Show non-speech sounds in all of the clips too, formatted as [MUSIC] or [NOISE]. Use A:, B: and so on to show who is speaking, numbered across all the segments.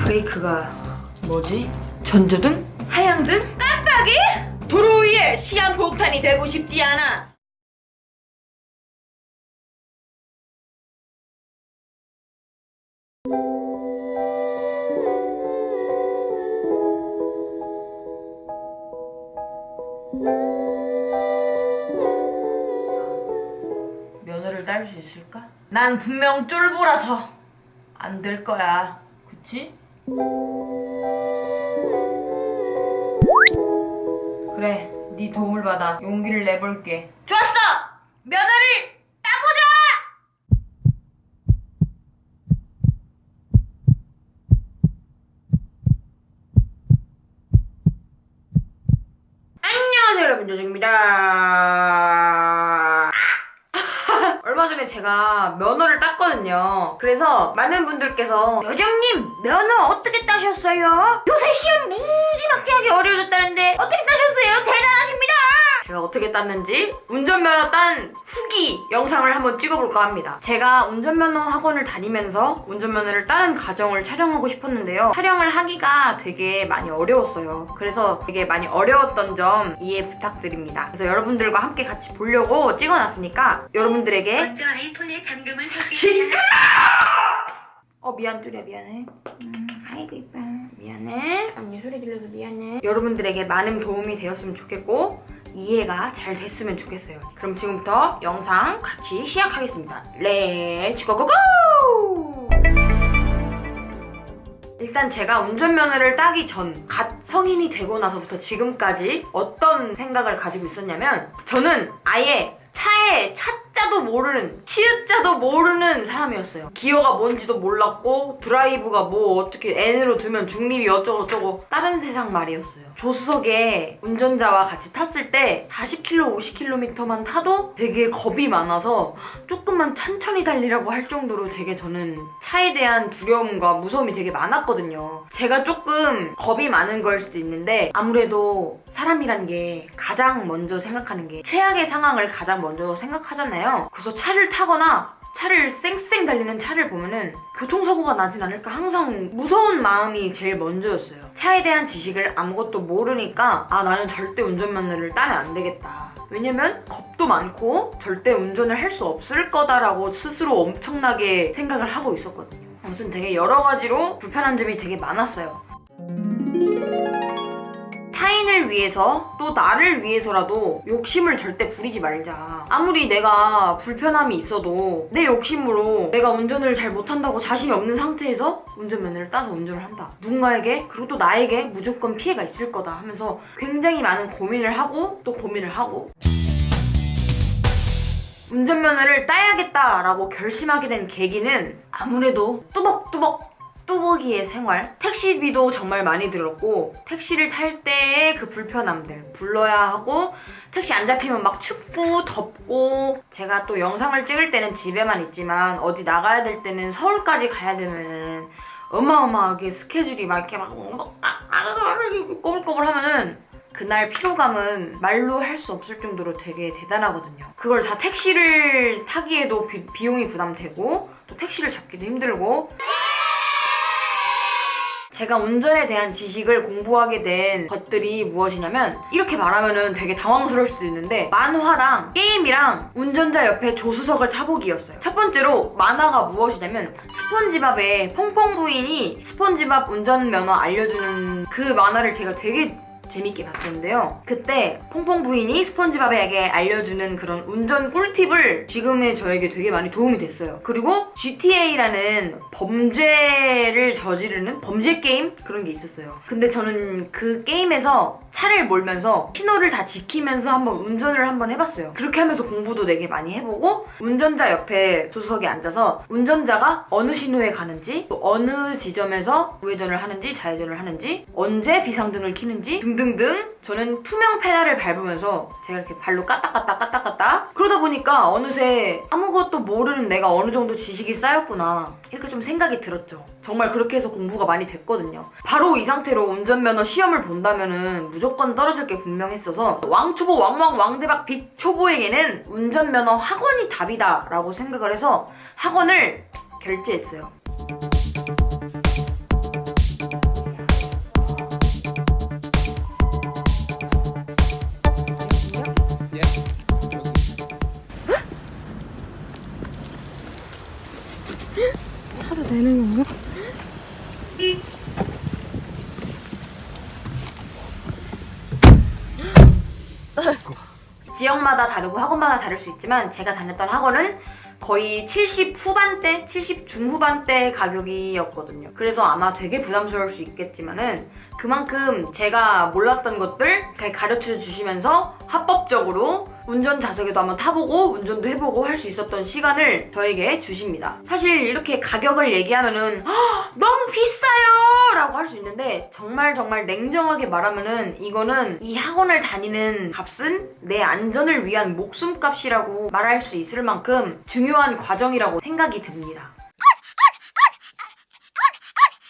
A: 브레이크가 뭐지? 전조등? 하향등? 깜빡이? 도로 위에 시한폭탄이 되고 싶지 않아 면허를 딸수 있을까? 난 분명 쫄보라서 안 될 거야. 그치? 그래, 네 도움을 받아 용기를 내볼게. 좋았어! 면허를 따보자! 안녕하세요 여러분 요정입니다 얼마 전에 제가 면허를 땄거든요 그래서 많은 분들께서 요정님 면허 어떻게 따셨어요? 요새 시험 무지막지하게 어려워졌다는데 어떻게 따셨어요? 대단하십니다 제가 어떻게 땄는지 운전면허 딴 후기 영상을 한번 찍어볼까 합니다. 제가 운전면허 학원을 다니면서 운전면허를 따는 과정을 촬영하고 싶었는데요. 촬영을 하기가 되게 많이 어려웠어요. 그래서 되게 많이 어려웠던 점 이해 부탁드립니다. 그래서 여러분들과 함께 같이 보려고 찍어놨으니까 여러분들에게
B: 먼저 아이폰의 잠금을 해주세요.
A: 어 미안 뚜리야 미안해. 음, 아이고 이뻐. 미안해. 언니 소리 들려서 미안해. 여러분들에게 많은 도움이 되었으면 좋겠고 이해가 잘 됐으면 좋겠어요 그럼 지금부터 영상 같이 시작하겠습니다 Let's go go go! 일단 제가 운전면허를 따기 전, 갓 성인이 되고 나서부터 지금까지 어떤 생각을 가지고 있었냐면 저는 아예 차에 차자도 모르는 치읓자도 모르는 사람이었어요. 기어가 뭔지도 몰랐고 드라이브가 뭐 어떻게 N으로 두면 중립이 어쩌고저쩌고 다른 세상 말이었어요. 조수석에 운전자와 같이 탔을 때 40km, 50km만 타도 되게 겁이 많아서 조금만 천천히 달리라고 할 정도로 되게 저는 차에 대한 두려움과 무서움이 되게 많았거든요. 제가 조금 겁이 많은 걸 수도 있는데 아무래도 사람이란 게 가장 먼저 생각하는 게 최악의 상황을 가장 먼저 생각하잖아요. 그래서 차를 타거나 차를 쌩쌩 달리는 차를 보면은 교통사고가 나진 않을까 항상 무서운 마음이 제일 먼저였어요. 차에 대한 지식을 아무것도 모르니까 아 나는 절대 운전 면허를 따면 안 되겠다. 왜냐면 겁도 많고 절대 운전을 할 수 없을 거다라고 스스로 엄청나게 생각을 하고 있었거든요. 아무튼 되게 여러 가지로 불편한 점이 되게 많았어요 타인을 위해서 또 나를 위해서라도 욕심을 절대 부리지 말자. 아무리 내가 불편함이 있어도 내 욕심으로 내가 운전을 잘 못한다고 자신이 없는 상태에서 운전면허를 따서 운전을 한다. 누군가에게 그리고 또 나에게 무조건 피해가 있을 거다 하면서 굉장히 많은 고민을 하고 또 고민을 하고. 운전면허를 따야겠다라고 결심하게 된 계기는 아무래도 뚜벅뚜벅 뚜벅이의 생활 택시비도 정말 많이 들었고 택시를 탈 때의 그 불편함들 불러야 하고 택시 안 잡히면 막 춥고 덥고 제가 또 영상을 찍을 때는 집에만 있지만 어디 나가야 될 때는 서울까지 가야 되면은 어마어마하게 스케줄이 막 이렇게 막 꼬불꼬불 하면은 그날 피로감은 말로 할 수 없을 정도로 되게 대단하거든요. 그걸 다 택시를 타기에도 비, 비용이 부담되고 또 택시를 잡기도 힘들고 제가 운전에 대한 지식을 공부하게 된 것들이 무엇이냐면 이렇게 말하면 되게 당황스러울 수도 있는데 만화랑 게임이랑 운전자 옆에 조수석을 타보기였어요. 첫 번째로 만화가 무엇이냐면 스폰지밥의 퐁퐁 부인이 스폰지밥 운전면허 알려주는 그 만화를 제가 되게 재밌게 봤었는데요. 그때 퐁퐁 부인이 스펀지밥에게 알려주는 그런 운전 꿀팁을 지금의 저에게 되게 많이 도움이 됐어요. 그리고 GTA라는 범죄를 저지르는 범죄 게임? 그런 게 있었어요. 근데 저는 그 게임에서 차를 몰면서 신호를 다 지키면서 한번 운전을 한번 해봤어요. 그렇게 하면서 공부도 되게 많이 해보고 운전자 옆에 조수석에 앉아서 운전자가 어느 신호에 가는지 또 어느 지점에서 우회전을 하는지 좌회전을 하는지 언제 비상등을 켜는지 등 등등 저는 투명 페달을 밟으면서 제가 이렇게 발로 까딱까딱 까딱까딱 그러다 보니까 어느새 아무것도 모르는 내가 어느 정도 지식이 쌓였구나 이렇게 좀 생각이 들었죠. 정말 그렇게 해서 공부가 많이 됐거든요. 바로 이 상태로 운전면허 시험을 본다면 은 무조건 떨어질 게 분명했어서 왕초보 왕왕 왕대박 빅초보에게는 운전면허 학원이 답이다 라고 생각을 해서 학원을 결제했어요. 다르고 학원마다 다를 수 있지만 제가 다녔던 학원은 거의 70 후반대, 70 중후반대 가격이었거든요. 그래서 아마 되게 부담스러울 수 있겠지만은 그만큼 제가 몰랐던 것들 잘 가르쳐 주시면서 합법적으로 운전 좌석에도 한번 타보고 운전도 해보고 할 수 있었던 시간을 저에게 주십니다. 사실 이렇게 가격을 얘기하면은 "헉, 너무 비싸요! 라고 할 수 있는데 정말 정말 냉정하게 말하면은 이거는 이 학원을 다니는 값은 내 안전을 위한 목숨값이라고 말할 수 있을 만큼 중요한 과정이라고 생각이 듭니다.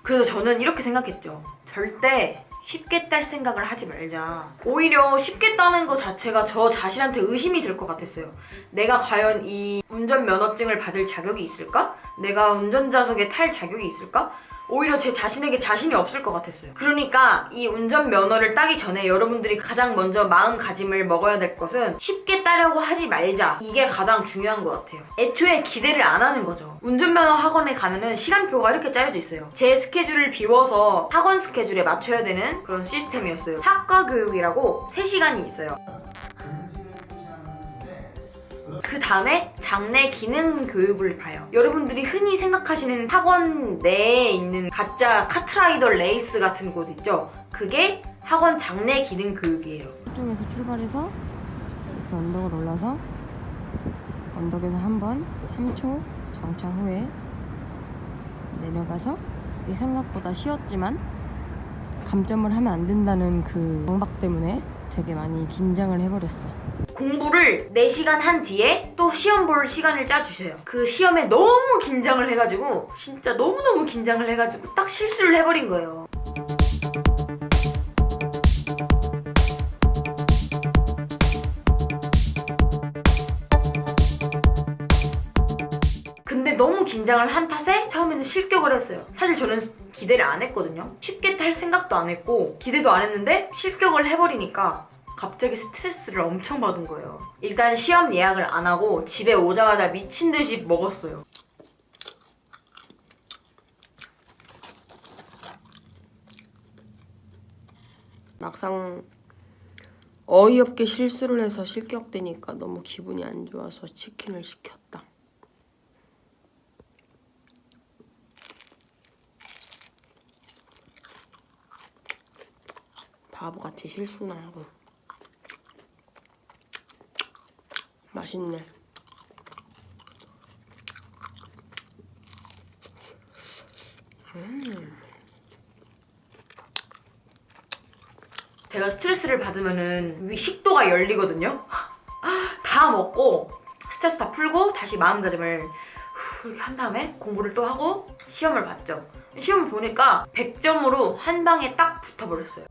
A: 그래서 저는 이렇게 생각했죠. 절대 쉽게 딸 생각을 하지 말자. 오히려 쉽게 따는 것 자체가 저 자신한테 의심이 들 것 같았어요. 내가 과연 이 운전면허증을 받을 자격이 있을까? 내가 운전자석에 탈 자격이 있을까? 오히려 제 자신에게 자신이 없을 것 같았어요. 그러니까 이 운전면허를 따기 전에 여러분들이 가장 먼저 마음가짐을 먹어야 될 것은 쉽게 따려고 하지 말자. 이게 가장 중요한 것 같아요. 애초에 기대를 안 하는 거죠. 운전면허 학원에 가면은 시간표가 이렇게 짜여져 있어요. 제 스케줄을 비워서 학원 스케줄에 맞춰야 되는 그런 시스템이었어요. 학과 교육이라고 3시간이 있어요. 그 다음에 장내 기능 교육을 봐요. 여러분들이 흔히 생각하시는 학원 내에 있는 가짜 카트라이더 레이스 같은 곳 있죠? 그게 학원 장내 기능 교육이에요.
C: 쪽에서 출발해서 이렇게 언덕을 올라서 언덕에서 한 번 3초 정차 후에 내려가서 이게 생각보다 쉬웠지만 감점을 하면 안 된다는 그 강박 때문에 되게 많이 긴장을 해버렸어.
A: 공부를 4시간 한 뒤에 또 시험 볼 시간을 짜주셔요. 그 시험에 너무 긴장을 해가지고 진짜 너무너무 긴장을 해가지고 딱 실수를 해버린 거예요. 근데 너무 긴장을 한 탓에 처음에는 실격을 했어요. 사실 저는 기대를 안 했거든요. 쉽게 탈 생각도 안 했고 기대도 안 했는데 실격을 해버리니까 갑자기 스트레스를 엄청 받은 거예요. 일단 시험 예약을 안 하고 집에 오자마자 미친 듯이 먹었어요.
D: 막상 어이없게 실수를 해서 실격되니까 너무 기분이 안 좋아서 치킨을 시켰다. 바보같이 실수나 하고 맛있네.
A: 제가 스트레스를 받으면은 위 식도가 열리거든요. [LAUGHS] 다 먹고 스트레스 다 풀고 다시 마음가짐을 후 이렇게 한 다음에 공부를 또 하고 시험을 봤죠. 시험을 보니까 100점으로 한 방에 딱 붙어버렸어요.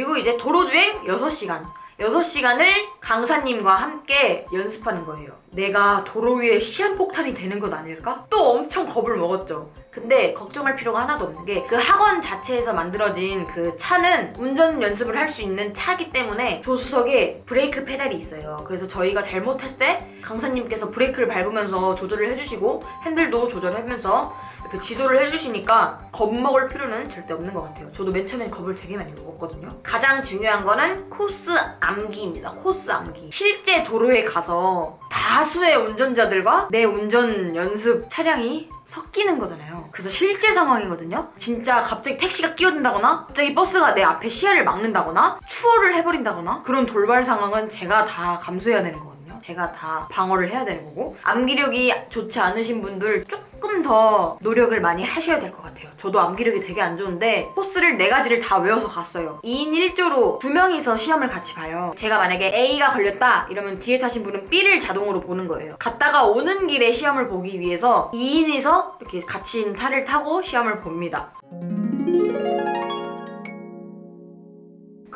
A: 그리고 이제 도로주행 6시간. 6시간을 강사님과 함께 연습하는 거예요. 내가 도로 위에 시한폭탄이 되는 건 아닐까? 또 엄청 겁을 먹었죠. 근데 걱정할 필요가 하나도 없는 게 그 학원 자체에서 만들어진 그 차는 운전 연습을 할 수 있는 차기 때문에 조수석에 브레이크 페달이 있어요. 그래서 저희가 잘못했을 때 강사님께서 브레이크를 밟으면서 조절을 해주시고 핸들도 조절하면서 그 지도를 해주시니까 겁먹을 필요는 절대 없는 것 같아요. 저도 맨 처음엔 겁을 되게 많이 먹었거든요. 가장 중요한 거는 코스 암기입니다. 코스 암기. 실제 도로에 가서 다수의 운전자들과 내 운전 연습 차량이 섞이는 거잖아요. 그래서 실제 상황이거든요. 진짜 갑자기 택시가 끼어든다거나 갑자기 버스가 내 앞에 시야를 막는다거나 추월을 해버린다거나 그런 돌발 상황은 제가 다 감수해야 되는 거거든요. 제가 다 방어를 해야 되는 거고 암기력이 좋지 않으신 분들 조금 더 노력을 많이 하셔야 될 것 같아요. 저도 암기력이 되게 안 좋은데 코스를 네 가지를 다 외워서 갔어요. 2인 1조로 두 명이서 시험을 같이 봐요. 제가 만약에 A가 걸렸다 이러면 뒤에 타신 분은 B를 자동으로 보는 거예요. 갔다가 오는 길에 시험을 보기 위해서 2인이서 이렇게 같이 차를 타고 시험을 봅니다.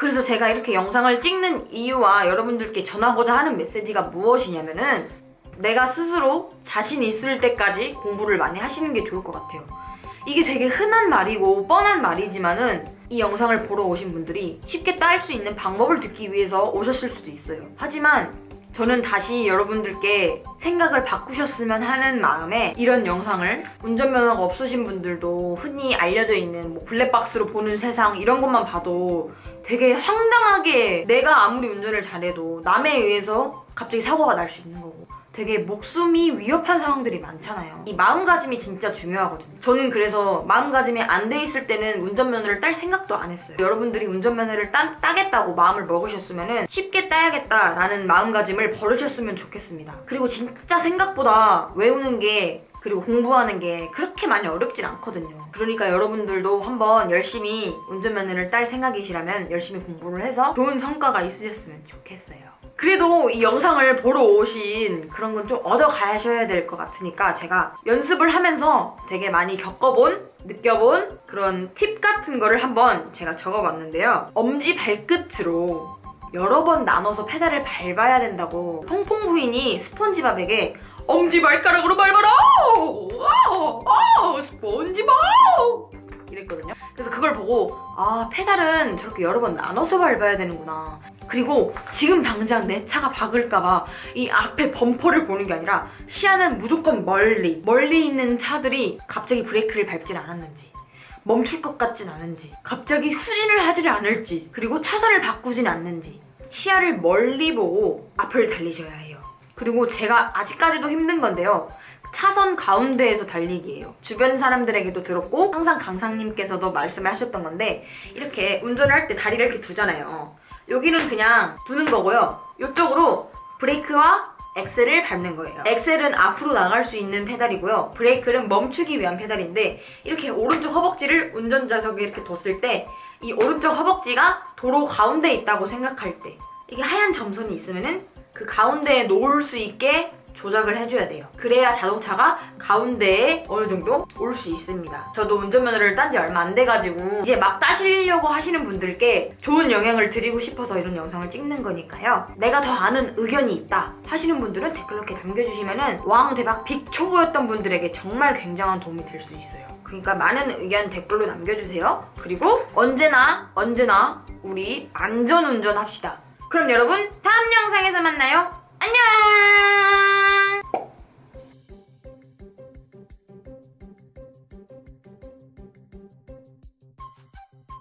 A: 그래서 제가 이렇게 영상을 찍는 이유와 여러분들께 전하고자 하는 메시지가 무엇이냐면은 내가 스스로 자신 있을 때까지 공부를 많이 하시는 게 좋을 것 같아요. 이게 되게 흔한 말이고 뻔한 말이지만은 이 영상을 보러 오신 분들이 쉽게 딸 수 있는 방법을 듣기 위해서 오셨을 수도 있어요. 하지만 저는 다시 여러분들께 생각을 바꾸셨으면 하는 마음에 이런 영상을 운전면허가 없으신 분들도 흔히 알려져 있는 뭐 블랙박스로 보는 세상 이런 것만 봐도 되게 황당하게 내가 아무리 운전을 잘해도 남에 의해서 갑자기 사고가 날 수 있는 거고 되게 목숨이 위협한 상황들이 많잖아요. 이 마음가짐이 진짜 중요하거든요. 저는 그래서 마음가짐이 안 돼 있을 때는 운전면허를 딸 생각도 안 했어요. 여러분들이 운전면허를 따, 따겠다고 마음을 먹으셨으면 쉽게 따야겠다라는 마음가짐을 버리셨으면 좋겠습니다. 그리고 진짜 생각보다 외우는 게 그리고 공부하는 게 그렇게 많이 어렵진 않거든요. 그러니까 여러분들도 한번 열심히 운전면허를 딸 생각이시라면 열심히 공부를 해서 좋은 성과가 있으셨으면 좋겠어요. 그래도 이 영상을 보러 오신 그런 건 좀 얻어가셔야 될 것 같으니까 제가 연습을 하면서 되게 많이 겪어본, 느껴본 그런 팁 같은 거를 한번 제가 적어봤는데요. 엄지 발끝으로 여러 번 나눠서 페달을 밟아야 된다고 퐁퐁 부인이 스폰지밥에게 엄지 발가락으로 밟아라! 스폰지밥! 이랬거든요. 그래서 그걸 보고 아 페달은 저렇게 여러 번 나눠서 밟아야 되는구나. 그리고 지금 당장 내 차가 박을까봐 이 앞에 범퍼를 보는 게 아니라 시야는 무조건 멀리 멀리 있는 차들이 갑자기 브레이크를 밟진 않았는지 멈출 것 같진 않은지 갑자기 후진을 하질 않을지 그리고 차선을 바꾸진 않는지 시야를 멀리 보고 앞을 달리셔야 해요. 그리고 제가 아직까지도 힘든 건데요. 차선 가운데에서 달리기예요. 주변 사람들에게도 들었고 항상 강상님께서도 말씀을 하셨던 건데 이렇게 운전을 할 때 다리를 이렇게 두잖아요. 여기는 그냥 두는 거고요. 이쪽으로 브레이크와 엑셀을 밟는 거예요. 엑셀은 앞으로 나갈 수 있는 페달이고요. 브레이크는 멈추기 위한 페달인데 이렇게 오른쪽 허벅지를 운전자석에 이렇게 뒀을 때 이 오른쪽 허벅지가 도로 가운데에 있다고 생각할 때 이게 하얀 점선이 있으면 은 그 가운데에 놓을 수 있게 조작을 해줘야 돼요. 그래야 자동차가 가운데에 어느 정도 올 수 있습니다. 저도 운전면허를 딴 지 얼마 안 돼가지고 이제 막 따시려고 하시는 분들께 좋은 영향을 드리고 싶어서 이런 영상을 찍는 거니까요. 내가 더 아는 의견이 있다 하시는 분들은 댓글로 이렇게 남겨주시면은 왕 대박 빅 초보였던 분들에게 정말 굉장한 도움이 될 수 있어요. 그러니까 많은 의견 댓글로 남겨주세요. 그리고 언제나 언제나 우리 안전운전 합시다. 그럼 여러분 다음 영상에서 만나요. 안녕!